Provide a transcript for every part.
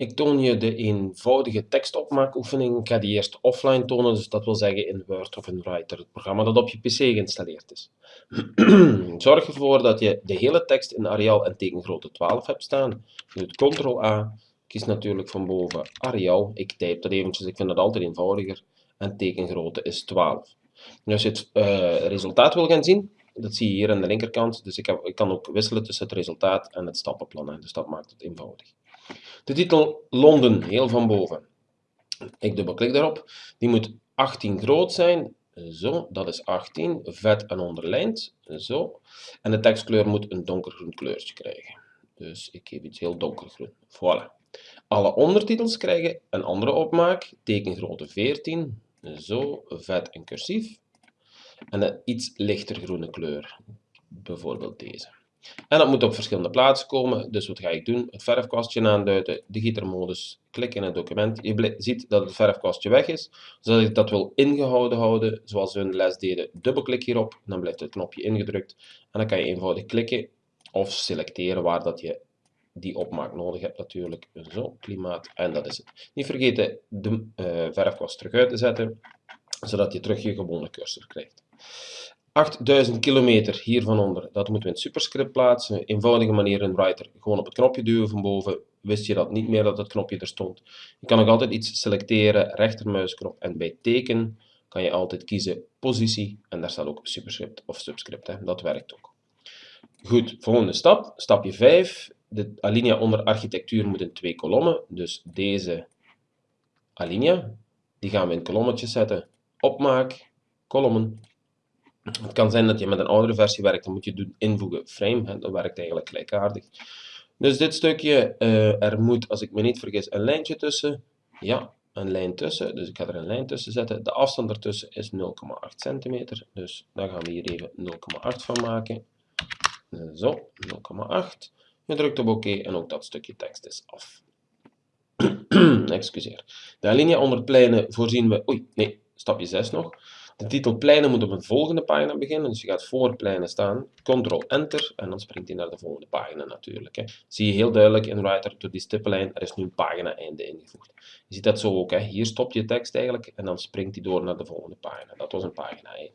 Ik toon je de eenvoudige tekstopmaakoefening. Ik ga die eerst offline tonen, dus dat wil zeggen in Word of in Writer, het programma dat op je pc geïnstalleerd is. Zorg ervoor dat je de hele tekst in Arial en tekengrootte 12 hebt staan. Je doet Ctrl-A, kies natuurlijk van boven Arial. Ik type dat eventjes, ik vind dat altijd eenvoudiger. En tekengrootte is 12. Nu als je het uh, resultaat wil gaan zien, dat zie je hier aan de linkerkant. Dus ik, heb, ik kan ook wisselen tussen het resultaat en het stappenplan. Dus dat maakt het eenvoudig. De titel Londen, heel van boven. Ik dubbelklik daarop. Die moet 18 groot zijn. Zo, dat is 18. Vet en onderlijnd. Zo. En de tekstkleur moet een donkergroen kleurtje krijgen. Dus ik geef iets heel donkergroen. Voilà. Alle ondertitels krijgen een andere opmaak. Tekengrootte 14. Zo, vet en cursief. En een iets lichter groene kleur. Bijvoorbeeld deze. En dat moet op verschillende plaatsen komen. Dus wat ga ik doen? Het verfkwastje aanduiden, de gietermodus, klik in het document. Je ziet dat het verfkwastje weg is. Zodat ik dat wil ingehouden houden, zoals we in de les deden, dubbelklik hierop. Dan blijft het knopje ingedrukt. En dan kan je eenvoudig klikken of selecteren waar dat je die opmaak nodig hebt natuurlijk. Zo, klimaat. En dat is het. Niet vergeten de uh, verfkwast terug uit te zetten, zodat je terug je gewone cursor krijgt. 8000 kilometer hiervan onder, dat moeten we in het superscript plaatsen. Eenvoudige manier in Writer, gewoon op het knopje duwen van boven. Wist je dat niet meer dat het knopje er stond. Je kan ook altijd iets selecteren, rechtermuisknop en bij teken kan je altijd kiezen positie en daar staat ook superscript of subscript, hè. dat werkt ook. Goed, volgende stap, stapje 5. De alinea onder architectuur moet in twee kolommen, dus deze alinea, die gaan we in kolommetjes zetten. Opmaak, kolommen, het kan zijn dat je met een oudere versie werkt, dan moet je doen invoegen frame, dat werkt eigenlijk gelijkaardig. Dus dit stukje, uh, er moet, als ik me niet vergis, een lijntje tussen. Ja, een lijn tussen, dus ik ga er een lijn tussen zetten. De afstand ertussen is 0,8 centimeter, dus daar gaan we hier even 0,8 van maken. Zo, 0,8. Je drukt op oké en ook dat stukje tekst is af. Excuseer. De alinea onder pleinen voorzien we... Oei, nee, stapje 6 nog. De titel pleinen moet op een volgende pagina beginnen, dus je gaat voor pleinen staan, Ctrl-Enter, en dan springt hij naar de volgende pagina natuurlijk. Hè. Zie je heel duidelijk in Writer, door die stippenlijn, er is nu een pagina-einde ingevoegd. Je ziet dat zo ook, hè. hier stopt je tekst eigenlijk, en dan springt hij door naar de volgende pagina. Dat was een pagina-einde.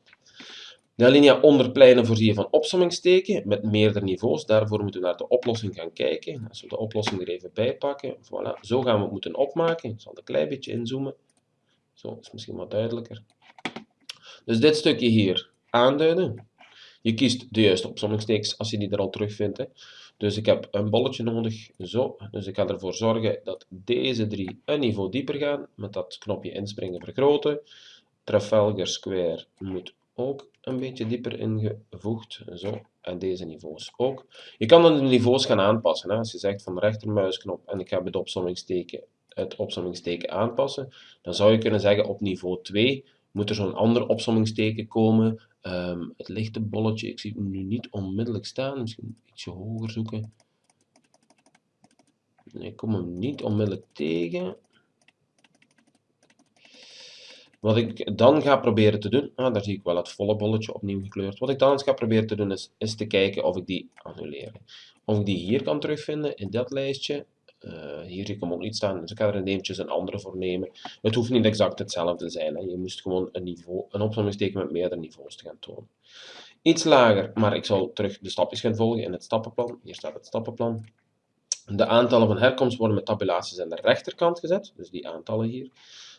De alinea onder pleinen voorzie van opsommingsteken met meerdere niveaus. Daarvoor moeten we naar de oplossing gaan kijken. Als we de oplossing er even bij pakken, voilà. zo gaan we het moeten opmaken. Ik zal een klein beetje inzoomen. Zo is misschien wat duidelijker. Dus dit stukje hier aanduiden. Je kiest de juiste opzommingstekens als je die er al terugvindt. Hè. Dus ik heb een bolletje nodig, zo. Dus ik ga ervoor zorgen dat deze drie een niveau dieper gaan, met dat knopje inspringen vergroten. Trafalgar Square moet ook een beetje dieper ingevoegd, zo. En deze niveaus ook. Je kan dan de niveaus gaan aanpassen. Hè. Als je zegt van rechtermuisknop en ik heb het opzommingsteken, het opzommingsteken aanpassen, dan zou je kunnen zeggen op niveau 2 moet er zo'n ander opsommingsteken komen. Um, het lichte bolletje, ik zie het nu niet onmiddellijk staan, misschien ietsje hoger zoeken. Nee, ik kom hem niet onmiddellijk tegen. Wat ik dan ga proberen te doen, ah, daar zie ik wel het volle bolletje opnieuw gekleurd. Wat ik dan eens ga proberen te doen is, is te kijken of ik die annuleer. Of ik die hier kan terugvinden in dat lijstje. Uh, hier zie ik hem ook niet staan, dus ik ga er eventjes een andere voor nemen. Het hoeft niet exact hetzelfde te zijn. Hè. Je moest gewoon een, niveau, een opzommingsteken met meerdere niveaus te gaan tonen. Iets lager, maar ik zal terug de stapjes gaan volgen in het stappenplan. Hier staat het stappenplan. De aantallen van herkomst worden met tabulaties aan de rechterkant gezet, dus die aantallen hier.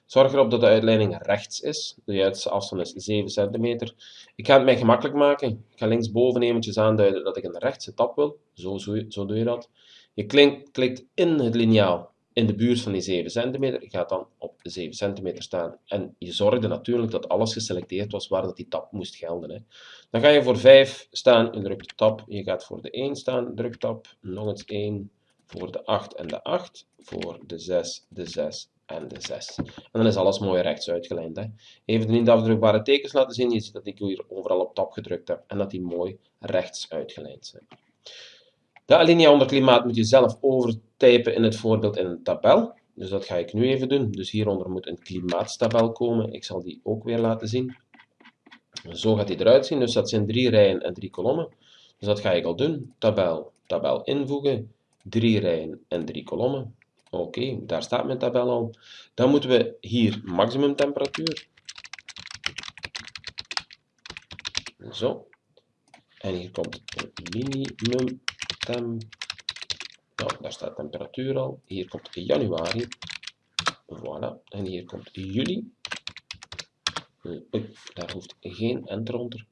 Zorg erop dat de uitleiding rechts is. De juiste afstand is 7 centimeter. Ik ga het mij gemakkelijk maken. Ik ga linksboven eventjes aanduiden dat ik een rechtse tab wil. Zo, zo, zo doe je dat. Je klikt in het liniaal in de buurt van die 7 cm, je gaat dan op 7 cm staan en je zorgde natuurlijk dat alles geselecteerd was waar dat die tab moest gelden. Hè. Dan ga je voor 5 staan, je drukt tab, je gaat voor de 1 staan, druk tab, nog eens 1, voor de 8 en de 8, voor de 6, de 6 en de 6. En dan is alles mooi rechts uitgelijnd. Hè. Even de niet afdrukbare tekens laten zien, je ziet dat ik hier overal op tab gedrukt heb en dat die mooi rechts uitgelijnd zijn. De alinea onder klimaat moet je zelf overtypen in het voorbeeld in een tabel. Dus dat ga ik nu even doen. Dus hieronder moet een klimaatstabel komen. Ik zal die ook weer laten zien. Zo gaat die eruit zien. Dus dat zijn drie rijen en drie kolommen. Dus dat ga ik al doen. Tabel, tabel invoegen. Drie rijen en drie kolommen. Oké, daar staat mijn tabel al. Dan moeten we hier maximum temperatuur. Zo. En hier komt minimum. Nou, daar staat temperatuur al. Hier komt januari. Voilà. En hier komt juli. Daar hoeft geen enter onder.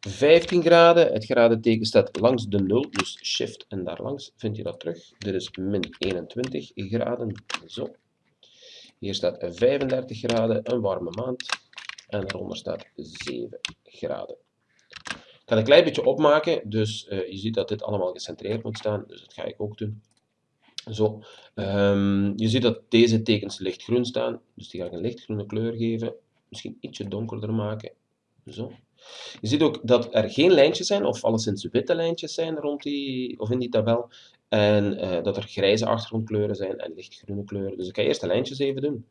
15 graden, het gradenteken staat langs de 0, dus shift en daar langs vind je dat terug. Dit is min 21 graden, zo. Hier staat 35 graden, een warme maand. En daaronder staat 7 graden. Ga een klein beetje opmaken, dus uh, je ziet dat dit allemaal gecentreerd moet staan, dus dat ga ik ook doen. Zo, um, je ziet dat deze tekens lichtgroen staan, dus die ga ik een lichtgroene kleur geven. Misschien ietsje donkerder maken, zo. Je ziet ook dat er geen lijntjes zijn, of alleszins witte lijntjes zijn rond die, of in die tabel. En uh, dat er grijze achtergrondkleuren zijn en lichtgroene kleuren. Dus ik ga eerst de lijntjes even doen.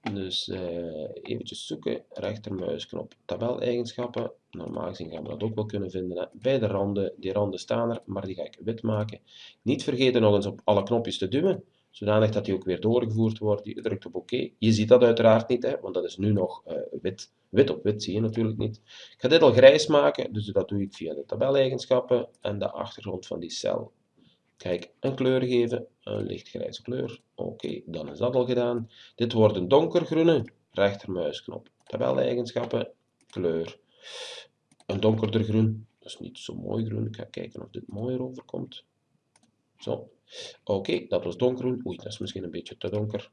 Dus uh, eventjes zoeken, rechtermuisknop, tabeleigenschappen. Normaal gezien gaan we dat ook wel kunnen vinden. Bij de randen, die randen staan er, maar die ga ik wit maken. Niet vergeten nog eens op alle knopjes te duwen, zodanig dat die ook weer doorgevoerd wordt. Je drukt op oké. Je ziet dat uiteraard niet, hè, want dat is nu nog uh, wit. Wit op wit zie je natuurlijk niet. Ik ga dit al grijs maken, dus dat doe ik via de tabeleigenschappen en de achtergrond van die cel. Kijk, een kleur geven, een lichtgrijze kleur. Oké, dan is dat al gedaan. Dit wordt een donkergroene, rechtermuisknop. Tabeleigenschappen, kleur. Een donkerder groen, dat is niet zo mooi groen. Ik ga kijken of dit mooier overkomt. Zo. Oké, dat was donkergroen. Oei, dat is misschien een beetje te donker.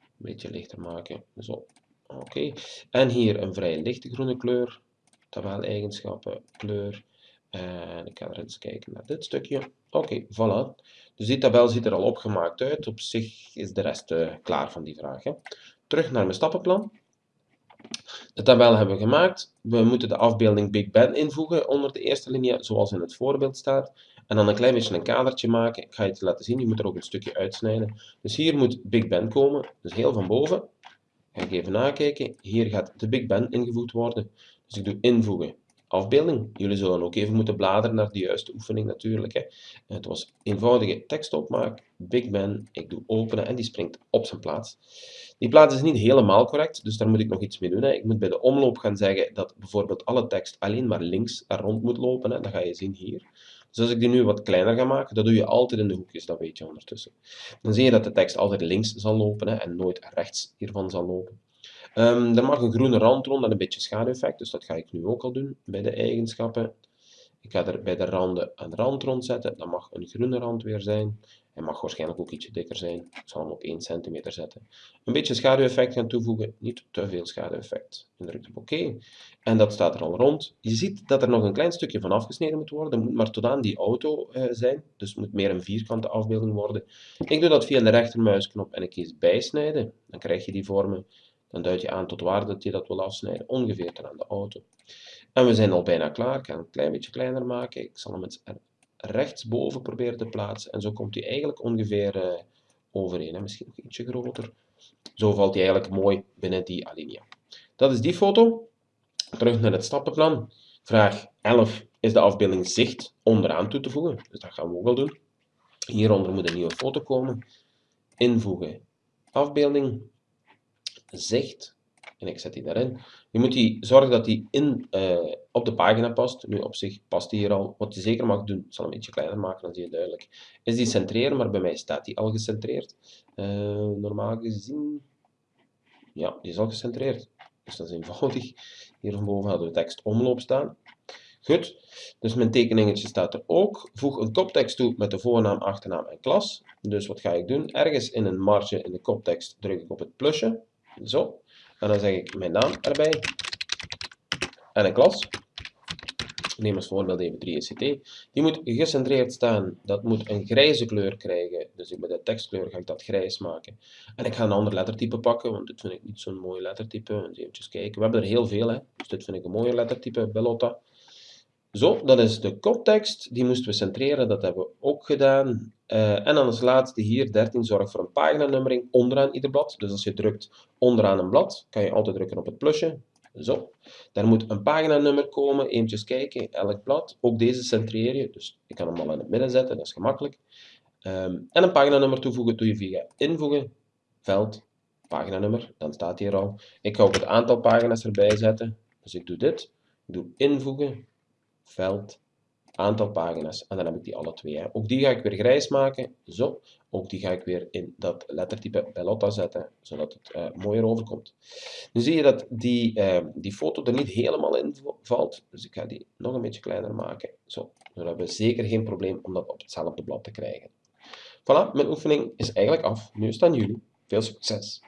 Een beetje lichter maken. Zo. Oké, en hier een vrij lichte groene kleur, tabeleigenschappen, kleur. En ik ga er eens kijken naar dit stukje. Oké, voilà. Dus die tabel ziet er al opgemaakt uit. Op zich is de rest uh, klaar van die vraag. Hè. Terug naar mijn stappenplan. De tabel hebben we gemaakt. We moeten de afbeelding Big Ben invoegen onder de eerste linie, zoals in het voorbeeld staat. En dan een klein beetje een kadertje maken. Ik ga je het laten zien, je moet er ook een stukje uitsnijden. Dus hier moet Big Ben komen, dus heel van boven. Ga ik even nakijken. Hier gaat de Big Ben ingevoegd worden. Dus ik doe invoegen. Afbeelding. Jullie zullen ook even moeten bladeren naar de juiste oefening natuurlijk. Hè. Het was eenvoudige tekstopmaak. Big Ben. Ik doe openen en die springt op zijn plaats. Die plaats is niet helemaal correct, dus daar moet ik nog iets mee doen. Hè. Ik moet bij de omloop gaan zeggen dat bijvoorbeeld alle tekst alleen maar links rond moet lopen. Hè. Dat ga je zien hier. Dus als ik die nu wat kleiner ga maken, dat doe je altijd in de hoekjes, dat weet je ondertussen. Dan zie je dat de tekst altijd links zal lopen en nooit rechts hiervan zal lopen. Um, er mag een groene rand rond en een beetje schaduweffect, dus dat ga ik nu ook al doen bij de eigenschappen. Ik ga er bij de randen een rand rond zetten, dat mag een groene rand weer zijn. Hij mag waarschijnlijk ook ietsje dikker zijn. Ik zal hem op 1 cm zetten. Een beetje schaduweffect gaan toevoegen, niet te veel schaduweffect. En druk op oké. En dat staat er al rond. Je ziet dat er nog een klein stukje van afgesneden moet worden. Het moet maar tot aan die auto uh, zijn. Dus het moet meer een vierkante afbeelding worden. Ik doe dat via de rechtermuisknop en ik kies bijsnijden. Dan krijg je die vormen. Dan duid je aan tot waar dat je dat wil afsnijden. Ongeveer tot aan de auto. En we zijn al bijna klaar. Ik ga hem een klein beetje kleiner maken. Ik zal hem eens rechtsboven proberen te plaatsen. En zo komt hij eigenlijk ongeveer uh, overeen. Hè? Misschien nog ietsje groter. Zo valt hij eigenlijk mooi binnen die alinea. Dat is die foto. Terug naar het stappenplan. Vraag 11 is de afbeelding zicht onderaan toe te voegen. Dus dat gaan we ook wel doen. Hieronder moet een nieuwe foto komen. Invoegen. Afbeelding. Zicht. En ik zet die daarin. Je moet die, zorgen dat die in, uh, op de pagina past. Nu op zich past die hier al. Wat je zeker mag doen, ik zal hem een beetje kleiner maken, dan zie je duidelijk. Is die centreren, maar bij mij staat die al gecentreerd. Uh, normaal gezien, ja, die is al gecentreerd. Dus dat is eenvoudig. Hier van boven hadden we tekst omloop staan. Goed, dus mijn tekeningetje staat er ook. Voeg een koptekst toe met de voornaam, achternaam en klas. Dus wat ga ik doen? Ergens in een marge in de koptekst druk ik op het plusje. Zo. En dan zeg ik mijn naam erbij. En een klas. Neem als voorbeeld even 3ECT. Die moet gecentreerd staan. Dat moet een grijze kleur krijgen. Dus bij de tekstkleur ga ik dat grijs maken. En ik ga een ander lettertype pakken, want dit vind ik niet zo'n mooi lettertype. Even kijken. We hebben er heel veel, hè. dus dit vind ik een mooier lettertype, Bellotta. Zo, dat is de koptekst. Die moesten we centreren, dat hebben we ook gedaan. Uh, en dan als laatste hier 13, zorg voor een paginanummering onderaan ieder blad. Dus als je drukt onderaan een blad, kan je altijd drukken op het plusje. Zo. Daar moet een paginanummer komen, eventjes kijken, elk blad. Ook deze centreer je, dus ik kan hem al in het midden zetten, dat is gemakkelijk. Ehm, en een paginanummer toevoegen doe je via invoegen, veld, paginanummer, dan staat hier al. Ik ga ook het aantal pagina's erbij zetten, dus ik doe dit. Ik doe invoegen, veld, aantal pagina's. En dan heb ik die alle twee. Hè. Ook die ga ik weer grijs maken. Zo. Ook die ga ik weer in dat lettertype Bellotta zetten, zodat het uh, mooier overkomt. Nu zie je dat die, uh, die foto er niet helemaal in valt. Dus ik ga die nog een beetje kleiner maken. Zo. Dan hebben we zeker geen probleem om dat op hetzelfde blad te krijgen. Voilà, mijn oefening is eigenlijk af. Nu is het aan jullie. Veel succes!